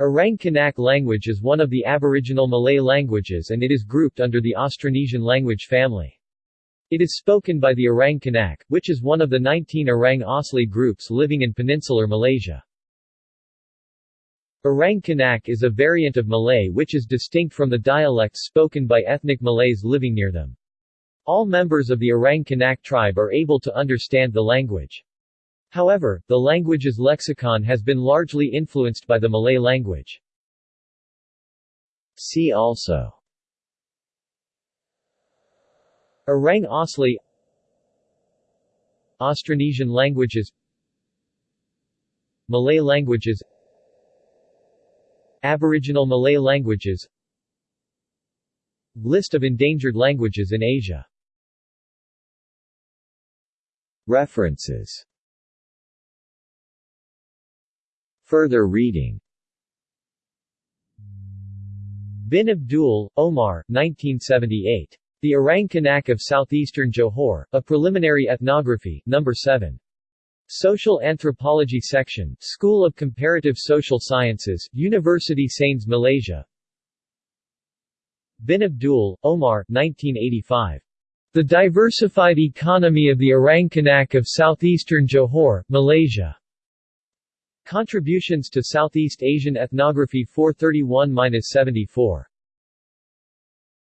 Orang Kanak language is one of the Aboriginal Malay languages and it is grouped under the Austronesian language family. It is spoken by the Orang Kanak, which is one of the 19 Orang Asli groups living in peninsular Malaysia. Orang Kanak is a variant of Malay which is distinct from the dialects spoken by ethnic Malays living near them. All members of the Orang Kanak tribe are able to understand the language. However, the language's lexicon has been largely influenced by the Malay language. See also. Orang Asli. Austronesian languages. Malay languages. Aboriginal Malay languages. List of endangered languages in Asia. References Further reading Bin Abdul, Omar 1978. The Orang Kanak of Southeastern Johor, A Preliminary Ethnography, No. 7. Social Anthropology Section, School of Comparative Social Sciences, University Sains Malaysia Bin Abdul, Omar 1985. The Diversified Economy of the Orang Kanak of Southeastern Johor, Malaysia. Contributions to Southeast Asian Ethnography 431-74.